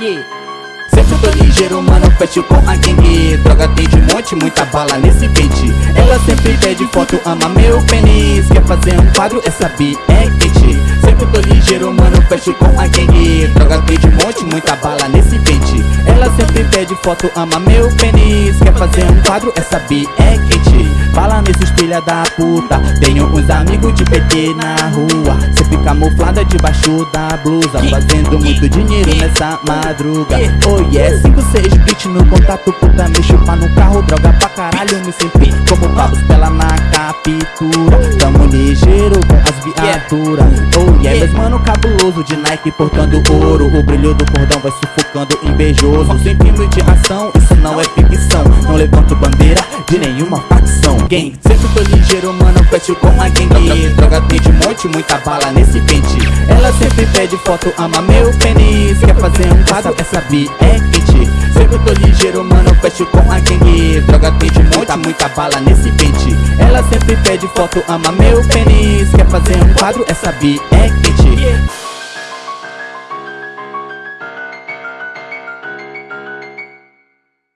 Sempre tô ligeiro, mano, fecho com a gangue Droga tem de monte, muita bala nesse pente. Ela sempre pede foto, ama meu pênis. Quer fazer um quadro, essa bi é quente. Sempre tô ligeiro, mano, fecho com a gangue Droga tem de monte, muita bala nesse pente. Ela sempre pede foto, ama meu pênis. Quer fazer um quadro, essa bi é quente Fala nesses filha da puta. Tenho uns amigos de PT na rua. Sempre camuflada debaixo da blusa. Fazendo muito dinheiro nessa madruga. Oh yeah, 5, 6 beat no contato Puta, me chupa no carro Droga pra caralho, me senti como Pablo Stella na captura. Tamo ligeiro com as viaturas. Oh yeah, meus mano cabuloso de Nike portando ouro. O brilho do cordão vai sufocando invejoso. Sem filme de ação, isso não é ficção. Não levanto bandeira de nenhuma facção. Gang, sempre tô ligeiro, mano, fecho com a gangue Droga tem de monte, muita bala nesse pente. Ela sempre pede foto, ama meu pênis. Quer fazer um quadro, essa bi é quente Sempre tô ligeiro, mano, fecho com a gangue Droga tem de monte, muita bala nesse pente. Ela sempre pede foto, ama meu pênis. Quer fazer um quadro, essa bi é quente